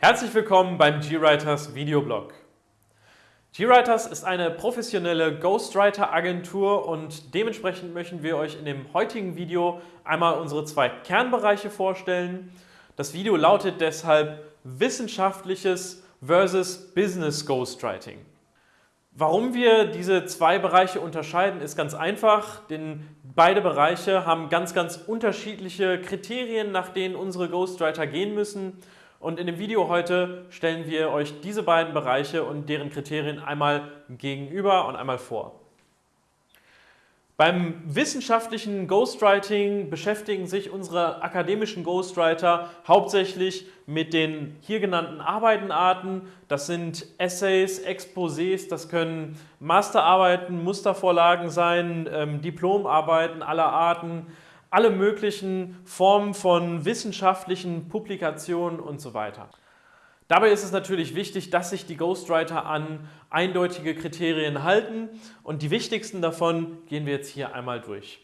Herzlich willkommen beim GWriters Videoblog. GWriters ist eine professionelle Ghostwriter-Agentur und dementsprechend möchten wir euch in dem heutigen Video einmal unsere zwei Kernbereiche vorstellen. Das Video lautet deshalb Wissenschaftliches versus Business Ghostwriting. Warum wir diese zwei Bereiche unterscheiden, ist ganz einfach, denn beide Bereiche haben ganz, ganz unterschiedliche Kriterien, nach denen unsere Ghostwriter gehen müssen. Und in dem Video heute stellen wir euch diese beiden Bereiche und deren Kriterien einmal gegenüber und einmal vor. Beim wissenschaftlichen Ghostwriting beschäftigen sich unsere akademischen Ghostwriter hauptsächlich mit den hier genannten Arbeitenarten. Das sind Essays, Exposés, das können Masterarbeiten, Mustervorlagen sein, ähm, Diplomarbeiten aller Arten, alle möglichen Formen von wissenschaftlichen Publikationen und so weiter. Dabei ist es natürlich wichtig, dass sich die Ghostwriter an eindeutige Kriterien halten und die wichtigsten davon gehen wir jetzt hier einmal durch.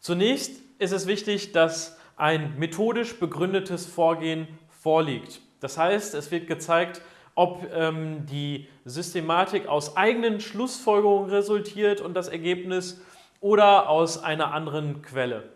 Zunächst ist es wichtig, dass ein methodisch begründetes Vorgehen vorliegt. Das heißt, es wird gezeigt, ob ähm, die Systematik aus eigenen Schlussfolgerungen resultiert und das Ergebnis oder aus einer anderen Quelle.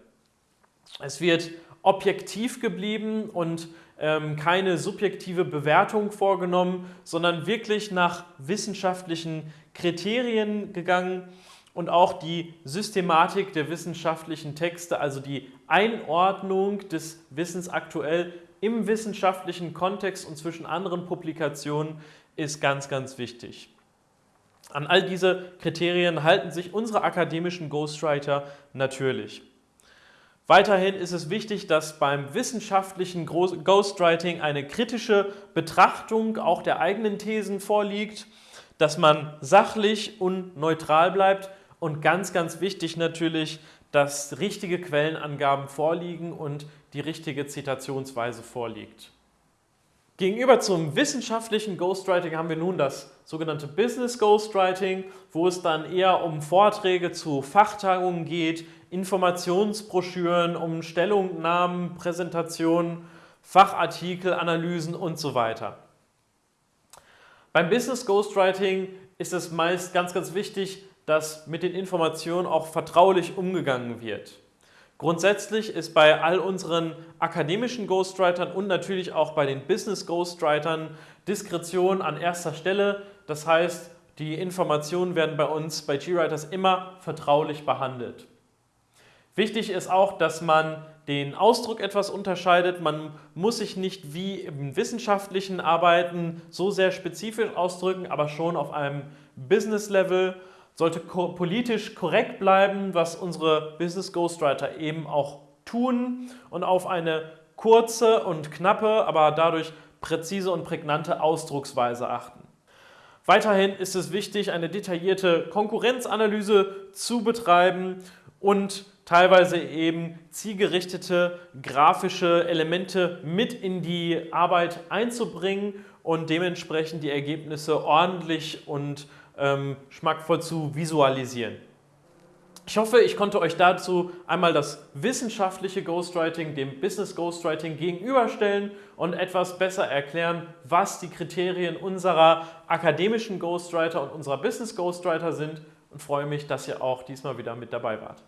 Es wird objektiv geblieben und ähm, keine subjektive Bewertung vorgenommen, sondern wirklich nach wissenschaftlichen Kriterien gegangen und auch die Systematik der wissenschaftlichen Texte, also die Einordnung des Wissens aktuell im wissenschaftlichen Kontext und zwischen anderen Publikationen ist ganz, ganz wichtig. An all diese Kriterien halten sich unsere akademischen Ghostwriter natürlich. Weiterhin ist es wichtig, dass beim wissenschaftlichen Ghostwriting eine kritische Betrachtung auch der eigenen Thesen vorliegt, dass man sachlich und neutral bleibt und ganz, ganz wichtig natürlich, dass richtige Quellenangaben vorliegen und die richtige Zitationsweise vorliegt. Gegenüber zum wissenschaftlichen Ghostwriting haben wir nun das sogenannte Business Ghostwriting, wo es dann eher um Vorträge zu Fachtagungen geht, Informationsbroschüren, um Stellungnahmen, Präsentationen, Fachartikel, Analysen und so weiter. Beim Business Ghostwriting ist es meist ganz, ganz wichtig, dass mit den Informationen auch vertraulich umgegangen wird. Grundsätzlich ist bei all unseren akademischen Ghostwritern und natürlich auch bei den Business Ghostwritern Diskretion an erster Stelle. Das heißt, die Informationen werden bei uns bei GWriters immer vertraulich behandelt. Wichtig ist auch, dass man den Ausdruck etwas unterscheidet. Man muss sich nicht wie im wissenschaftlichen Arbeiten so sehr spezifisch ausdrücken, aber schon auf einem Business-Level sollte politisch korrekt bleiben, was unsere Business Ghostwriter eben auch tun und auf eine kurze und knappe, aber dadurch präzise und prägnante Ausdrucksweise achten. Weiterhin ist es wichtig, eine detaillierte Konkurrenzanalyse zu betreiben und teilweise eben zielgerichtete grafische Elemente mit in die Arbeit einzubringen und dementsprechend die Ergebnisse ordentlich und ähm, schmackvoll zu visualisieren. Ich hoffe, ich konnte euch dazu einmal das wissenschaftliche Ghostwriting dem Business Ghostwriting gegenüberstellen und etwas besser erklären, was die Kriterien unserer akademischen Ghostwriter und unserer Business Ghostwriter sind und freue mich, dass ihr auch diesmal wieder mit dabei wart.